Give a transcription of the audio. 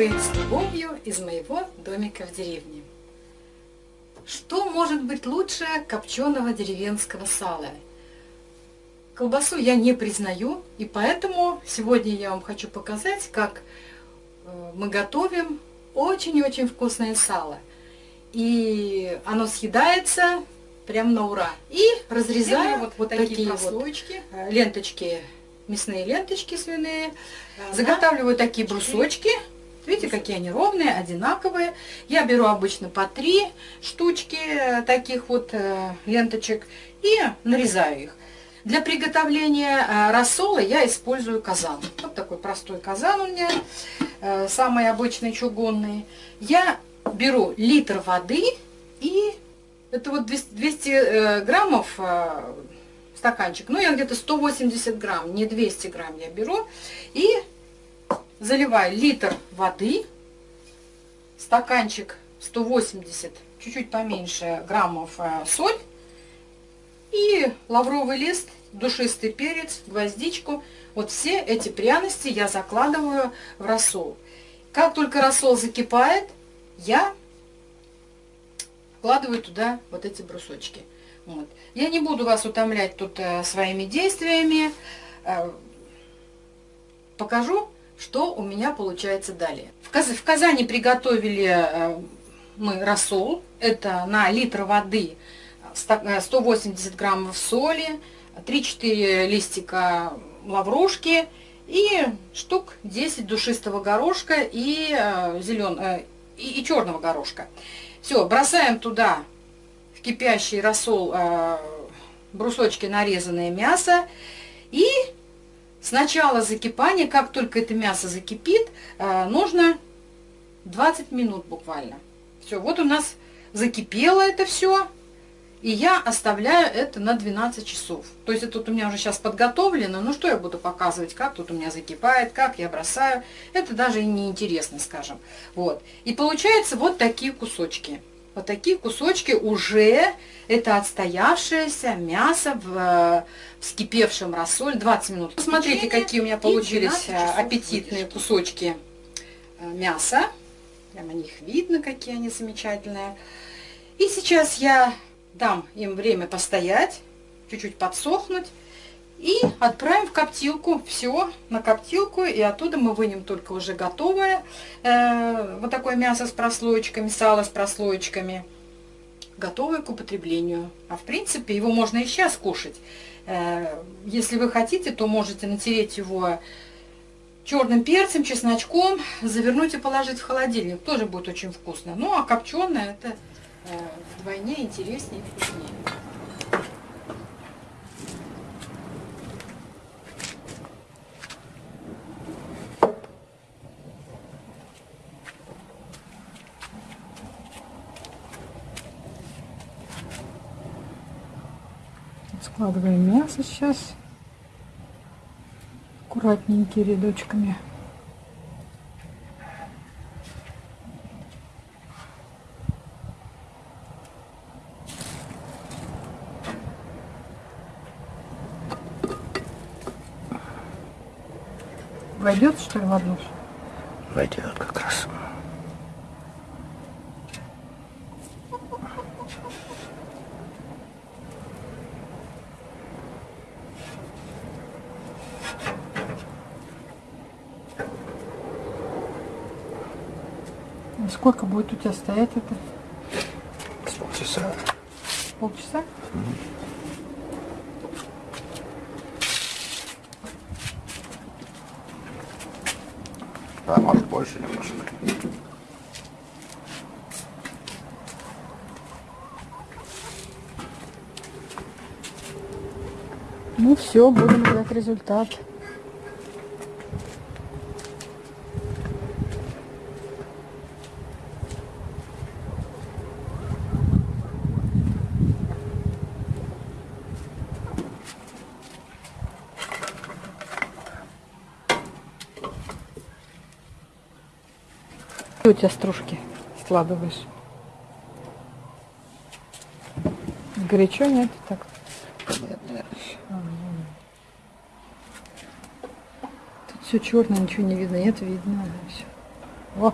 вы с любовью из моего домика в деревне. Что может быть лучше копченого деревенского сала? Колбасу я не признаю, и поэтому сегодня я вам хочу показать, как э, мы готовим очень-очень вкусное сало. И оно съедается прям на ура. И разрезаю вот, вот такие, такие прослойки, вот э, ленточки мясные ленточки свиные. Заготавливаю такие брусочки. Видите, какие они ровные, одинаковые. Я беру обычно по три штучки э, таких вот э, ленточек и нарезаю их. Для приготовления э, рассола я использую казан. Вот такой простой казан у меня, самый обычный чугунный. Я беру литр воды и это вот 200 граммов стаканчик. Ну, я где-то 180 грамм, не 200 грамм я беру. И заливаю литр воды, стаканчик 180, чуть-чуть поменьше граммов э, соль. И лавровый лист, душистый перец, гвоздичку. Вот все эти пряности я закладываю в рассол. Как только рассол закипает, я вкладываю туда вот эти брусочки. Вот. Я не буду вас утомлять тут э, своими действиями. Э, покажу, что у меня получается далее. В, Каз в Казани приготовили э, мы рассол. Это на литр воды 180 э, граммов соли, 3-4 листика лаврушки и штук 10 душистого горошка и, э, зелен... э, и, и черного горошка. Все, бросаем туда в кипящий рассол э, брусочки нарезанное мясо. И с начала закипания, как только это мясо закипит, э, нужно 20 минут буквально. Все, вот у нас закипело это все. И я оставляю это на 12 часов. То есть это тут у меня уже сейчас подготовлено. Ну что я буду показывать, как тут у меня закипает, как я бросаю. Это даже и не интересно, скажем. Вот. И получается вот такие кусочки. Вот такие кусочки уже это отстоявшееся мясо в, в вскипевшем рассоле 20 минут. Посмотрите, какие у меня получились э, аппетитные кусочки э, мяса. Прямо них видно, какие они замечательные. И сейчас я дам им время постоять, чуть-чуть подсохнуть. И отправим в коптилку. Все на коптилку. И оттуда мы вынем только уже готовое. Э, вот такое мясо с прослоечками, сало с прослоечками. Готовое к употреблению. А в принципе его можно и сейчас кушать. Э, если вы хотите, то можете натереть его черным перцем, чесночком, завернуть и положить в холодильник. Тоже будет очень вкусно. Ну а копченое это э, вдвойне интереснее и вкуснее. Складываем мясо сейчас аккуратненькими рядочками. Войдет, что ли, в одну? Войдет как раз. Сколько будет у тебя стоять это? С полчаса. Полчаса? Угу. Да, может больше немножко. Ну все, будем ждать результат. У тебя стружки складываешь? Горячо нет? Так. Тут все черное, ничего не видно. Нет, видно. Все. О,